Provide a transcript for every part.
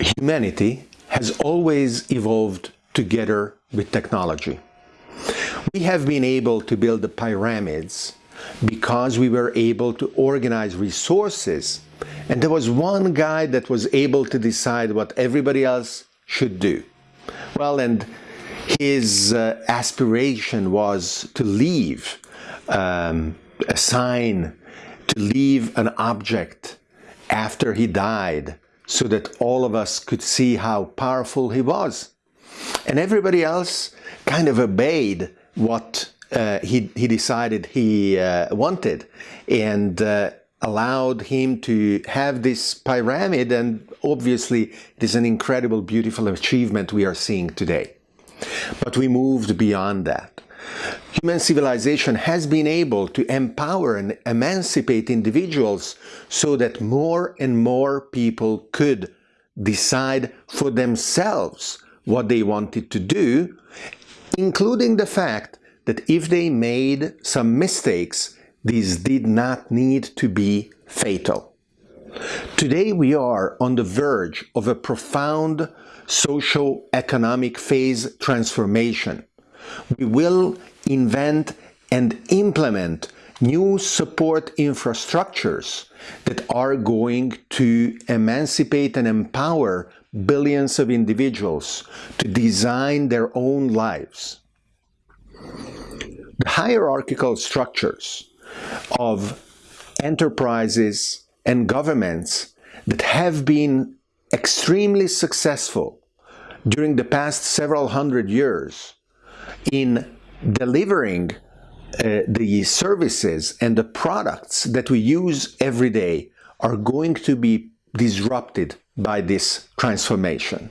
humanity has always evolved together with technology. We have been able to build the pyramids because we were able to organize resources and there was one guy that was able to decide what everybody else should do. Well, and his uh, aspiration was to leave um, a sign, to leave an object after he died so that all of us could see how powerful he was. And everybody else kind of obeyed what uh, he, he decided he uh, wanted and uh, allowed him to have this pyramid and obviously it is an incredible beautiful achievement we are seeing today. But we moved beyond that. Human civilization has been able to empower and emancipate individuals so that more and more people could decide for themselves what they wanted to do, including the fact that if they made some mistakes, these did not need to be fatal. Today we are on the verge of a profound socio-economic phase transformation. We will invent and implement new support infrastructures that are going to emancipate and empower billions of individuals to design their own lives. The hierarchical structures of enterprises and governments that have been extremely successful during the past several hundred years in delivering uh, the services and the products that we use every day are going to be disrupted by this transformation.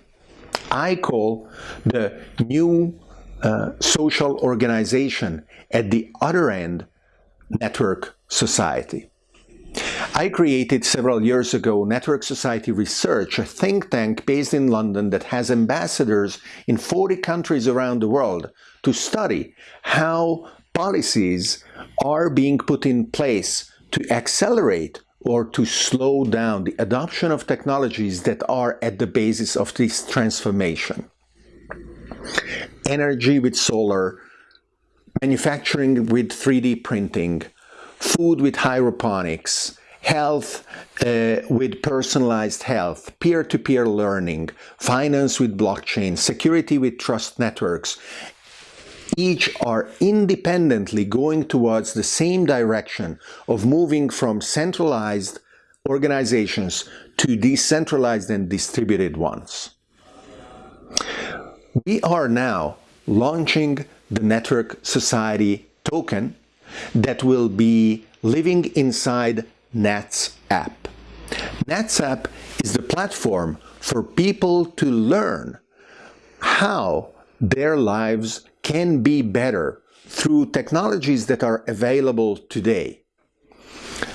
I call the new uh, social organization at the other end network society. I created several years ago Network Society Research, a think tank based in London that has ambassadors in 40 countries around the world to study how policies are being put in place to accelerate or to slow down the adoption of technologies that are at the basis of this transformation. Energy with solar, manufacturing with 3D printing, food with hydroponics, health uh, with personalized health, peer-to-peer -peer learning, finance with blockchain, security with trust networks, each are independently going towards the same direction of moving from centralized organizations to decentralized and distributed ones. We are now launching the Network Society token that will be living inside Nats app. Nats app is the platform for people to learn how their lives can be better through technologies that are available today.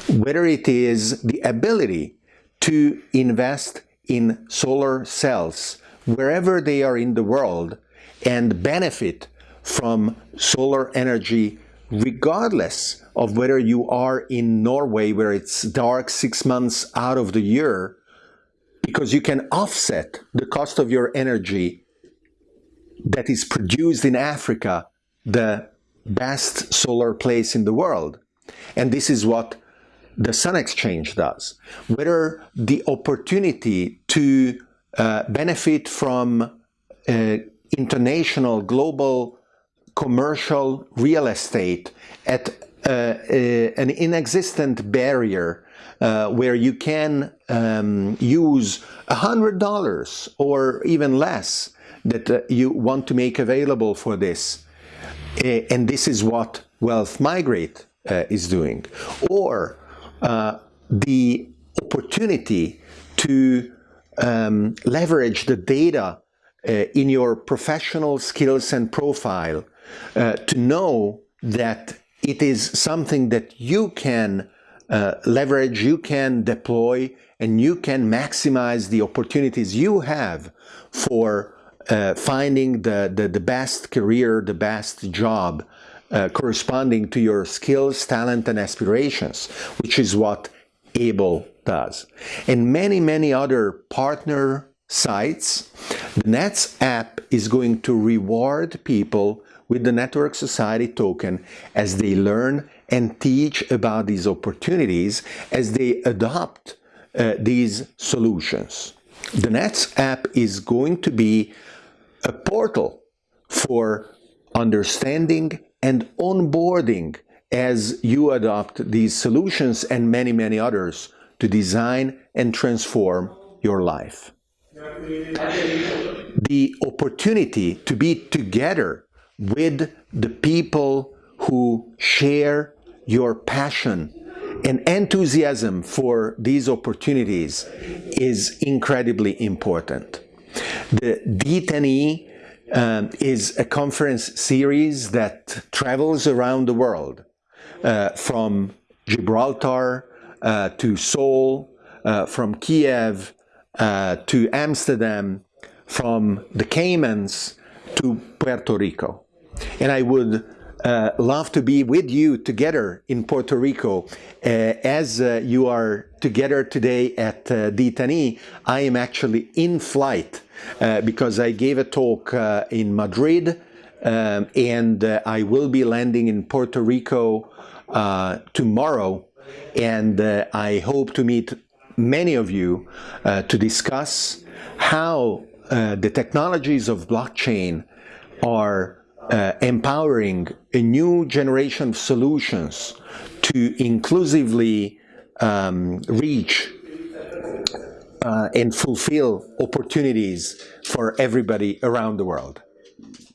Whether it is the ability to invest in solar cells wherever they are in the world and benefit from solar energy regardless of whether you are in Norway where it's dark six months out of the year because you can offset the cost of your energy that is produced in Africa, the best solar place in the world. And this is what the Sun Exchange does. Whether the opportunity to uh, benefit from uh, international, global, commercial real estate at uh, uh an inexistent barrier uh, where you can um, use $100 or even less that uh, you want to make available for this. Uh, and this is what Wealth Migrate uh, is doing. Or the opportunity to um, leverage the data in your professional skills and profile uh, to know that it is something that you can leverage, you can deploy, and you can maximize the opportunities you have for uh, finding the, the, the, best career, the best job uh, corresponding to your skills, talent, and aspirations, which is what ABLE does. And many, many other partner sites, the Nets app is going to reward people with the Network Society token as they learn and teach about these opportunities as they adopt uh, these solutions. The Nets app is going to be a portal for understanding and onboarding as you adopt these solutions and many, many others to design and transform your life. The opportunity to be together with the people who share your passion and enthusiasm for these opportunities is incredibly important. The D10E um, is a conference series that travels around the world uh, from Gibraltar uh, to Seoul, uh, from Kiev uh, to Amsterdam, from the Caymans to Puerto Rico. And I would uh, love to be with you together in Puerto Rico. Uh, as uh, you are together today at uh, D10E, I am actually in flight uh, because I gave a talk uh, in Madrid um, and uh, I will be landing in Puerto Rico tomorrow and I hope to meet many of you to discuss how the technologies of blockchain are uh, empowering a new generation of solutions to inclusively um, reach uh, and fulfill opportunities for everybody around the world.